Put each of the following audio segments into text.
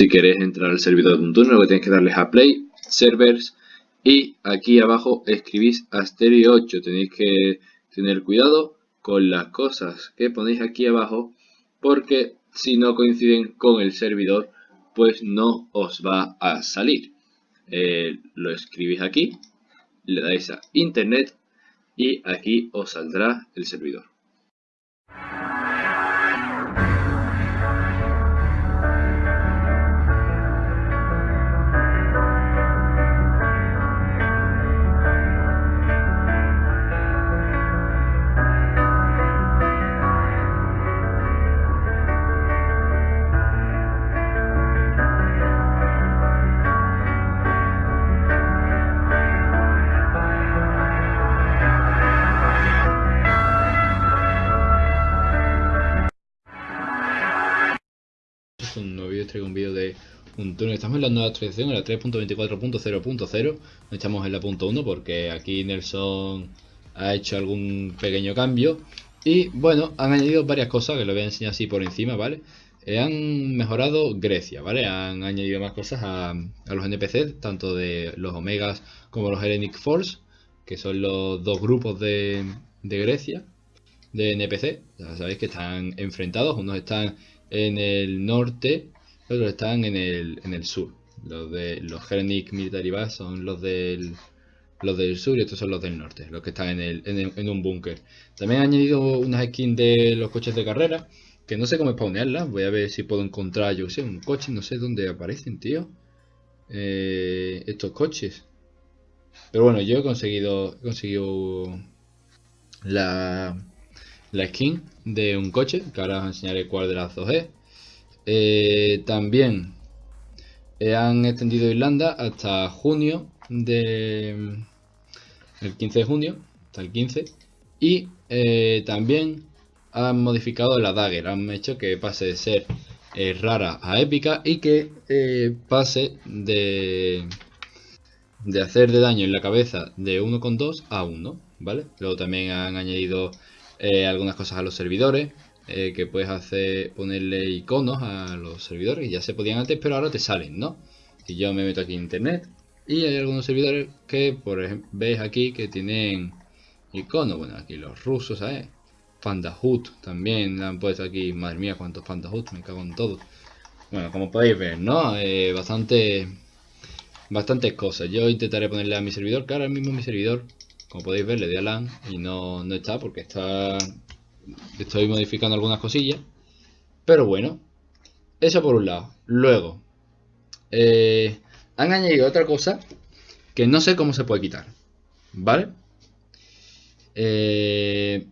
si queréis entrar al servidor de Untune, lo que tenéis que darles a Play, Servers y aquí abajo escribís Asterio 8. Tenéis que tener cuidado con las cosas que ponéis aquí abajo porque si no coinciden con el servidor pues no os va a salir. Eh, lo escribís aquí, le dais a internet y aquí os saldrá el servidor. De un túnel. Estamos en la nueva actualización, en la 3.24.0.0. No estamos en la punto .1 porque aquí Nelson ha hecho algún pequeño cambio. Y bueno, han añadido varias cosas que lo voy a enseñar así por encima, ¿vale? Eh, han mejorado Grecia, ¿vale? Han añadido más cosas a, los NPC, tanto de los Omegas como los Hellenic Force, que son los dos grupos de Grecia, de NPC. Ya sabéis que están enfrentados, unos están en el norte, están en el, en el sur. Los de los Hellenic Military Base son los del, los del sur y estos son los del norte, los que están en, el, en, un búnker. También han añadido unas skins de los coches de carrera, que no sé cómo spawnearlas. Voy a ver si puedo encontrar, yo sé, un coche, no sé dónde aparecen, tío. Eh, estos coches. Pero bueno, yo he conseguido, he conseguido la, la skin de un coche, que ahora os enseñaré cuál de las dos es. Eh, también eh, han extendido Irlanda hasta junio de el 15 de junio, hasta el 15. Y eh, también han modificado la dagger, han hecho que pase de ser rara a épica y que pase de, de hacer de daño en la cabeza de 1,2 a 1, ¿vale? Luego también han añadido algunas cosas a los servidores, eh, que puedes hacer ponerle iconos a los servidores, ya se podían antes, pero ahora te salen, ¿no? Y yo me meto aquí en internet y hay algunos servidores que, por ejemplo, veis aquí que tienen iconos, bueno, aquí los rusos, ¿sabes? Pandahut también han puesto aquí, madre mía, cuántos Pandahut, me cago en todo. Bueno, como podéis ver, ¿no? Eh, bastante, bastantes cosas. Yo intentaré ponerle a mi servidor, que ahora mismo mi servidor como podéis ver, le di a LAN y no, no está porque está estoy modificando algunas cosillas. Pero bueno, eso por un lado. Luego, eh, han añadido otra cosa que no sé cómo se puede quitar. ¿Vale? Eh,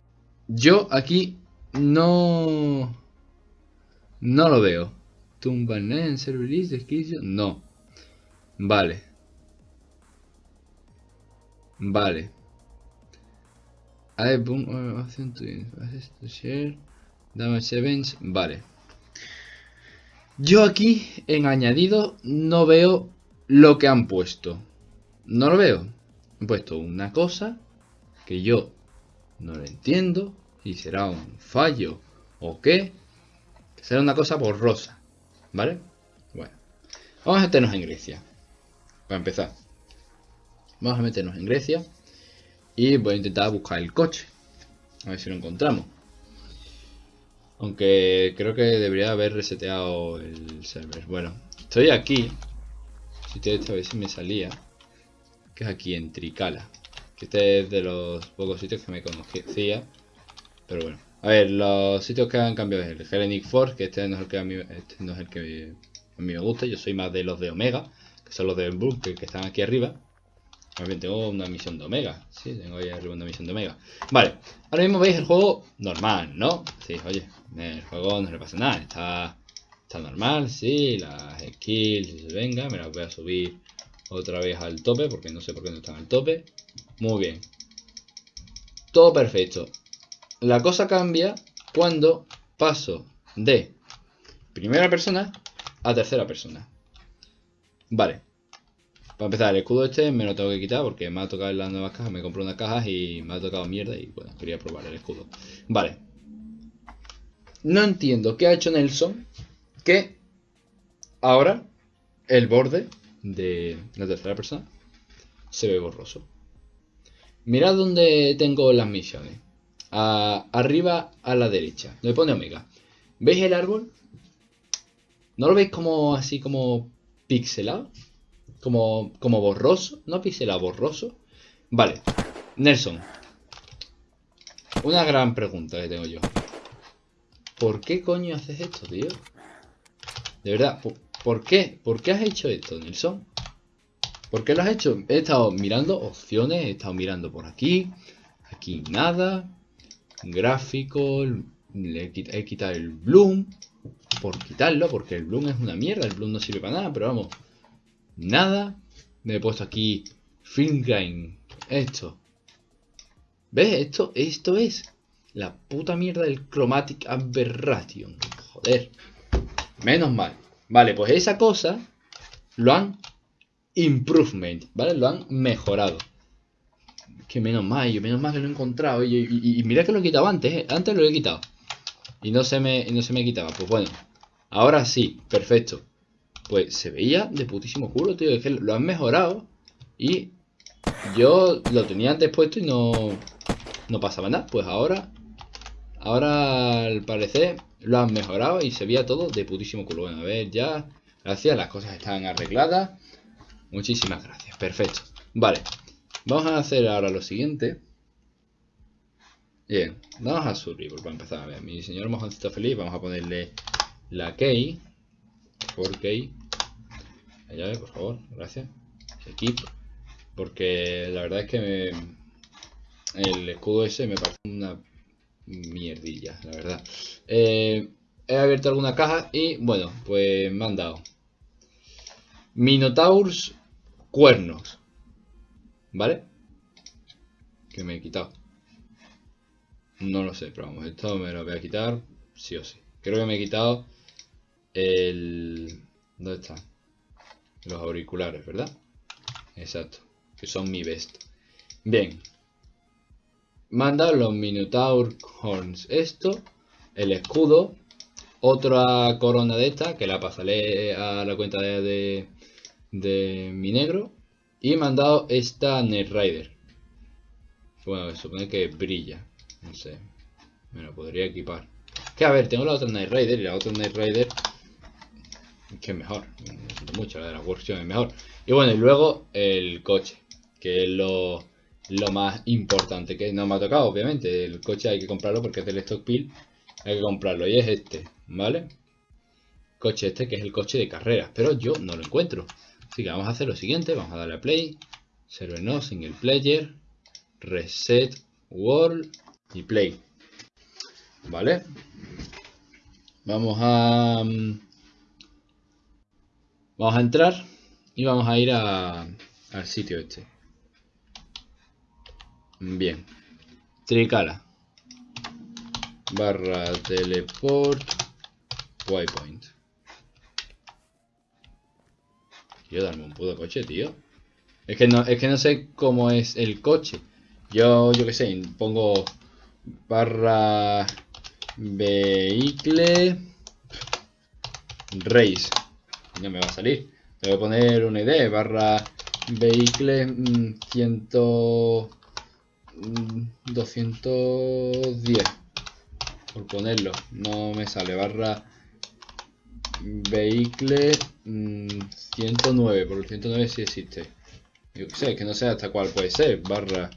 yo aquí no... No lo veo. Tumba en server list, No. Vale. Vale. Boom share. Damage events vale. Yo aquí en añadido no veo lo que han puesto. No lo veo. Han puesto una cosa que yo no lo entiendo y será un fallo o qué será una cosa borrosa vale bueno vamos a meternos en Grecia para empezar. Vamos a meternos en Grecia y voy a intentar buscar el coche. A ver si lo encontramos. Aunque creo que debería haber reseteado el server. Bueno, estoy aquí. Si te esta vez si me salía. Que es aquí en Tricala. Que este es de los pocos sitios que me conocía. Pero bueno. A ver, los sitios que han cambiado es el Hellenic Force, que este no es el que a mí, este no es el que a mí me gusta. Yo soy más de los de Omega, que son los de Bunker que están aquí arriba. Tengo una misión de Omega. Sí, tengo ahí arriba una misión de Omega. Vale, ahora mismo veis el juego normal, ¿no? Sí, oye, el juego no le pasa nada. Está, está normal, sí. Las skills, venga, me las voy a subir otra vez al tope, porque no sé por qué no están al tope. Muy bien. Todo perfecto. La cosa cambia cuando paso de primera persona a tercera persona. Vale, para empezar, el escudo este me lo tengo que quitar porque me ha tocado las nuevas cajas. Me compré unas cajas y me ha tocado mierda y bueno, quería probar el escudo. Vale. No entiendo qué ha hecho Nelson que ahora el borde de la tercera persona se ve borroso. Mirad dónde tengo las misiones. arriba a la derecha, donde pone Omega. ¿Veis el árbol? ¿No lo veis como así como pixelado? Como, como borroso. No pixelado, borroso. Vale. Nelson. Una gran pregunta que tengo yo. ¿Por qué coño haces esto, tío? De verdad, ¿por, qué? ¿Por qué has hecho esto, Nelson? ¿Por qué lo has hecho? He estado mirando opciones, he estado mirando por aquí. Aquí nada. Gráfico. Le he quitado el bloom. Por quitarlo, porque el bloom es una mierda. El bloom no sirve para nada, pero vamos. Nada. Me he puesto aquí film grind. Esto. ¿Ves? Esto, esto es la puta mierda del Chromatic Aberration. Joder. Menos mal. Vale, pues esa cosa lo han improvement, ¿vale? Lo han mejorado. Que menos mal, yo menos mal que lo he encontrado. Y, mira que lo he quitado antes, ¿eh? Antes lo he quitado. Y no se me, no se me quitaba. Pues bueno, ahora sí, perfecto. Pues se veía de putísimo culo, tío. Es que lo han mejorado. Y yo lo tenía antes puesto y no, no pasaba nada. Pues ahora, ahora al parecer lo han mejorado y se veía todo de putísimo culo. Bueno, a ver, ya, gracias, las cosas están arregladas. Muchísimas gracias, perfecto. Vale, vamos a hacer ahora lo siguiente. Bien, vamos a subir para empezar. A ver, mi señor mojoncito feliz, vamos a ponerle la key. Por key. Allá, por favor, gracias. Equipo. Porque la verdad es que el escudo ese me parece una mierdilla, la verdad. Eh, he abierto alguna caja y bueno, pues me han dado Minotaurs cuernos. ¿Vale? Que me he quitado. No lo sé, pero vamos, esto me lo voy a quitar sí o sí. Creo que me he quitado el... ¿Dónde está? Los auriculares, ¿verdad? Exacto, que son mi best. Bien, manda los Minotaur Horns. Esto, el escudo, otra corona de esta, que la pasaré a la cuenta de, de, mi negro. Y me han dado esta Net Rider. Bueno, supone que brilla. No sé. Me lo podría equipar. Que a ver, tengo la otra Night Rider y la otra Night Rider que es mejor. mucho, la de la workshop es mejor. Y bueno, y luego el coche, que es lo, lo más importante que no me ha tocado, obviamente. El coche hay que comprarlo porque es del stock pill. Hay que comprarlo y es este, ¿vale? Coche este que es el coche de carreras, pero yo no lo encuentro. Así que vamos a hacer lo siguiente, vamos a darle a play, server no, single player, reset world y play. ¿Vale? Vamos a... Vamos a entrar y vamos a ir al sitio este. Bien. Tricala. Barra teleport. Waypoint. Quiero darme un puto coche, tío. Es que no, es que no sé cómo es el coche. Yo, yo qué sé, pongo barra vehicle race. No me va a salir. Le voy a poner una idea, barra vehicle 100 mm, 210 por ponerlo. No me sale barra vehicle 109 por el 109 si existe. Yo sé que no sé hasta cuál puede ser barra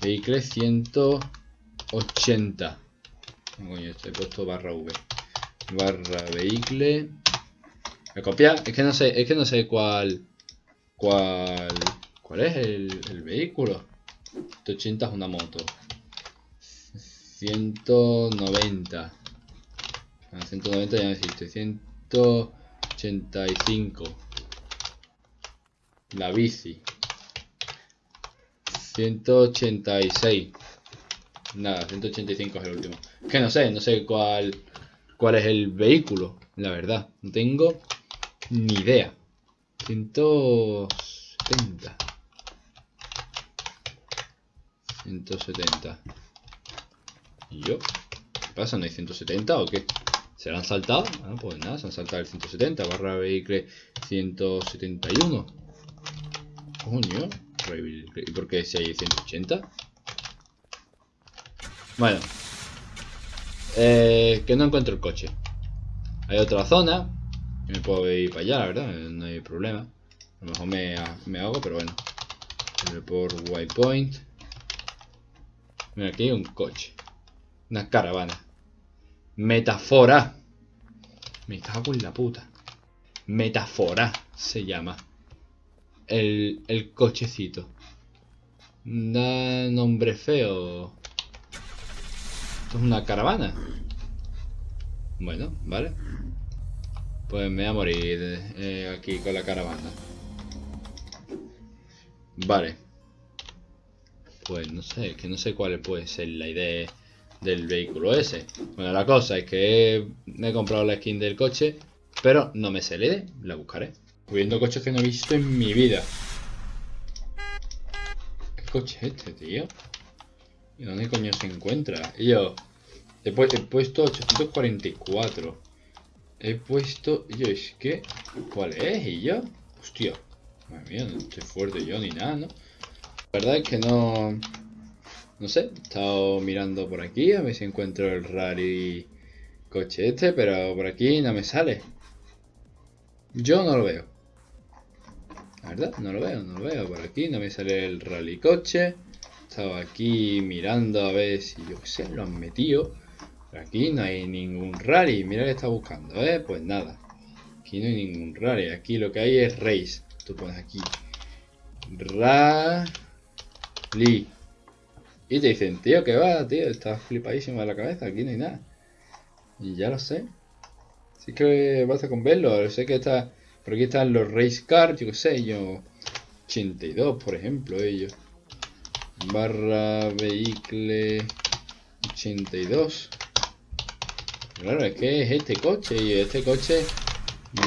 vehicle 180 coño he puesto barra v. Barra vehicle me copia es que no sé es que no sé cuál cuál cuál es el, el vehículo 180 es una moto. 190. 190 ya no existe. 185. La bici. 186. Nada, 185 es el último. que no sé, no sé cuál, cuál es el vehículo, la verdad. No tengo ni idea. 170. 170. ¿Y yo? ¿Qué pasa? ¿No hay 170 o qué? ¿Se han saltado? Ah, pues nada, se han saltado el 170 barra vehículo 171. Coño, ¿y por qué si hay 180? Bueno, eh, que no encuentro el coche. Hay otra zona. Me puedo ir para allá, la verdad, no hay problema. A lo mejor me, me hago, pero bueno. Por waypoint. Mira, aquí hay un coche. Una caravana. Metafora. Me cago en la puta. Metafora se llama. El, el cochecito. Da nombre feo. Esto es una caravana. Bueno, vale. Pues me voy a morir eh, aquí con la caravana. Vale. Pues no sé, que no sé cuál puede ser la idea del vehículo ese. Bueno, la cosa es que me he comprado la skin del coche, pero no me sé la idea, la buscaré. Viendo coches que no he visto en mi vida. ¿Qué coche es este, tío? ¿Y dónde coño se encuentra? Y yo, he, puesto 844. He puesto, yo, es que, ¿cuál es? Y yo, hostia, madre mía, no estoy fuerte yo ni nada, ¿no? La verdad es que no, no sé, he estado mirando por aquí a ver si encuentro el rally coche este, pero por aquí no me sale. Yo no lo veo. La verdad, no lo veo, no lo veo. Por aquí no me sale el rally coche. Estaba aquí mirando a ver si yo qué sé, lo han metido. Aquí no hay ningún rally. Mira que está buscando, ¿eh? Pues nada. Aquí no hay ningún rally. Aquí lo que hay es race. Tú pones aquí. Rally. Y te dicen, tío, que va, tío. Estás flipadísimo de la cabeza. Aquí no hay nada. Y ya lo sé. Así que basta con verlo. Sé que está... Por aquí están los race cars. Yo qué sé, yo... 82, por ejemplo, ellos. Barra vehicle 82. Claro, es que es este coche y este coche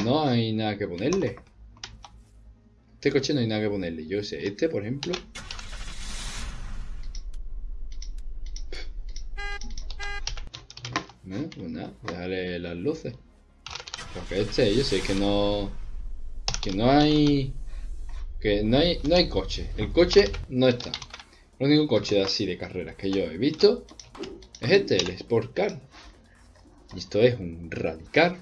no hay nada que ponerle. Este coche no hay nada que ponerle. Yo sé, este por ejemplo. No, pues nada, déjale las luces. Porque este, yo sé que no. Que no hay. Que no hay. No hay coche. El coche no está. El único coche así de carreras que yo he visto es este, el Sport Car. Esto es un rally car.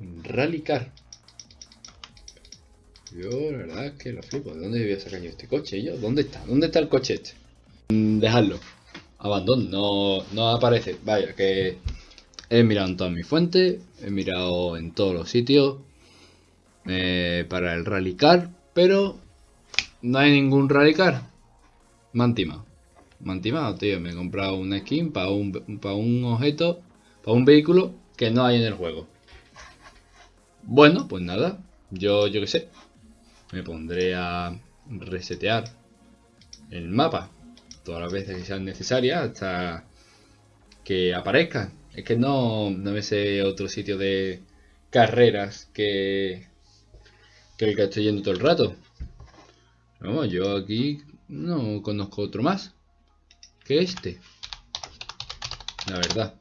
Un rally car. Yo la verdad es que lo flipo. ¿De dónde a sacar yo este coche? ¿Yo? ¿Dónde está? ¿Dónde está el coche este? Mm, dejadlo. Abandono. No, no aparece. Vaya, que he mirado en todas mis fuentes. He mirado en todos los sitios. Eh, para el rally car. Pero no hay ningún rally car. Mantima mantimado, tío. Me he comprado una skin para un, para un objeto, para un vehículo que no hay en el juego. Bueno, pues nada. Yo, yo qué sé. Me pondré a resetear el mapa todas las veces que sean necesarias hasta que aparezca. Es que no, no me sé otro sitio de carreras que, que el que estoy yendo todo el rato. Vamos, yo aquí no conozco otro más que este. La verdad.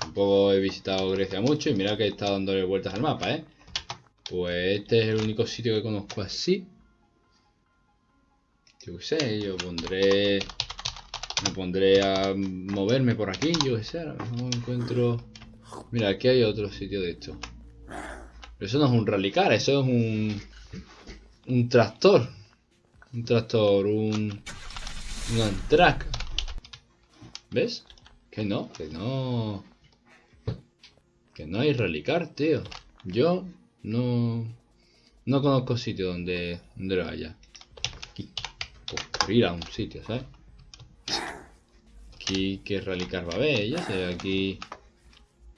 Tampoco he visitado Grecia mucho y mira que he estado dándole vueltas al mapa, ¿eh? Pues este es el único sitio que conozco así. Yo qué sé, yo pondré... Me pondré a moverme por aquí, yo qué sé, a lo mejor encuentro... Mira, aquí hay otro sitio de esto. Pero eso no es un rallycar, eso es un... Un tractor. Un tractor, un... Un track. ¿Ves? Que no, que no... Que no hay relicar, tío. Yo no... No conozco sitio donde, donde lo haya. Aquí. Por ir a un sitio, ¿sabes? Aquí, ¿qué relicar va a haber? Ya sé, aquí...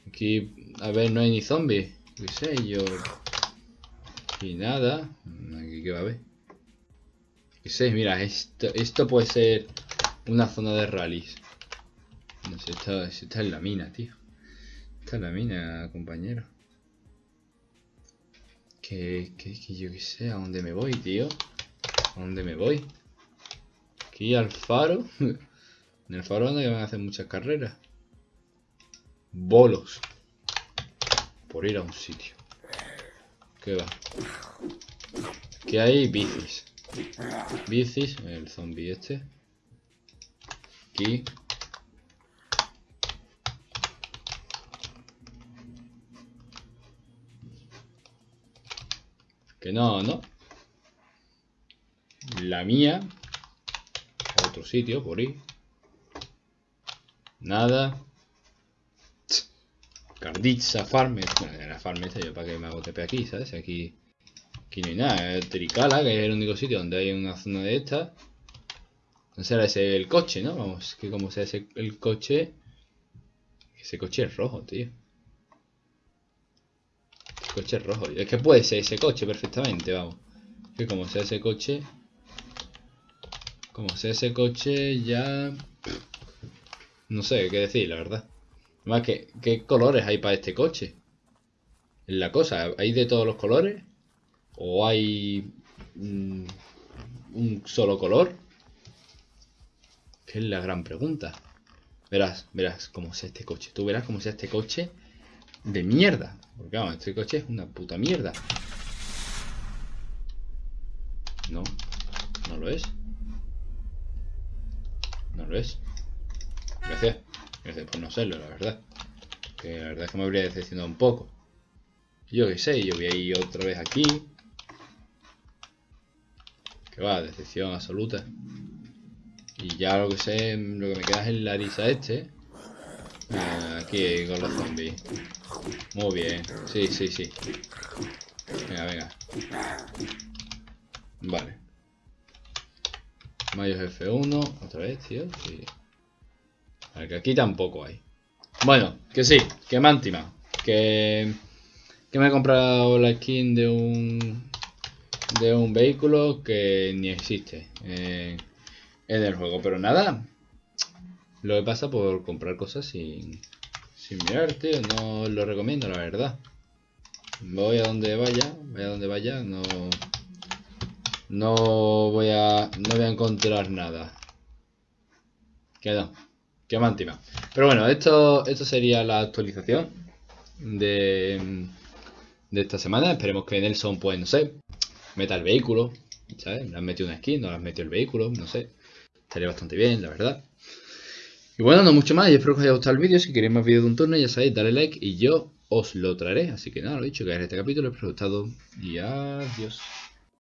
Aquí, a ver, no hay ni zombies. ¿Qué sé yo? Y nada. Aquí, ¿qué va a haber? ¿Qué sé? Mira, esto, esto puede ser una zona de rallies. No sé, está, está en la mina, tío. Está en la mina, compañero. Que, que, que yo qué sé, ¿a dónde me voy, tío? ¿A dónde me voy? Aquí al faro. en el faro donde van a hacer muchas carreras. bolos por ir a un sitio. ¿Qué va? ¿Qué hay? Bicis. Bicis, el zombie este. Aquí. No, no. La mía. Otro sitio, por ahí. Nada. Cardizza Farm. Bueno, la farm esta yo para que me hago TP aquí, ¿sabes? Aquí, aquí no hay nada. Tricala, que es el único sitio donde hay una zona de esta. No será ese el coche, ¿no? Vamos, que como sea ese el coche. Ese coche es rojo, tío. Coche rojo. Es que puede ser ese coche perfectamente, vamos. Que como sea ese coche. Como sea ese coche, ya. No sé qué decir, la verdad. Además, ¿qué, ¿qué colores hay para este coche? Es la cosa, ¿hay de todos los colores? ¿O hay mm, un solo color? Que es la gran pregunta. Verás, verás cómo sea este coche. Tú verás cómo sea este coche de mierda. Porque vamos, este coche es una puta mierda. No, no lo es. No lo es. Gracias. Gracias por no serlo, la verdad. Que la verdad es que me habría decepcionado un poco. Yo qué sé, yo voy a ir otra vez aquí. Que va, decepción absoluta. Y ya lo que sé, lo que me queda es el Larisa este. Ah, aquí con los zombies. Muy bien. Sí, sí, sí. Venga, venga. Vale. Mayos F1. Otra vez, tío. Sí. Vale, que aquí tampoco hay. Bueno, que sí, que timado. Que, que me he comprado la skin de un de un vehículo que ni existe en el juego. Pero nada, lo que pasa por comprar cosas sin, sin mirarte, no lo recomiendo, la verdad. Voy a donde vaya, vaya a donde vaya, no, no voy a, no voy a encontrar nada. Que no, que me Pero bueno, esto, esto sería la actualización de, de esta semana. Esperemos que Nelson, pues no sé, meta el vehículo, ¿sabes? Le han metido una skin, no le han metido el vehículo, no sé. Estaría bastante bien, la verdad. Y bueno, no mucho más, y espero que os haya gustado el vídeo. Si queréis más vídeos de un turno, ya sabéis, dale like y yo os lo traeré. Así que nada, lo dicho, que en este capítulo, espero que os haya gustado y adiós.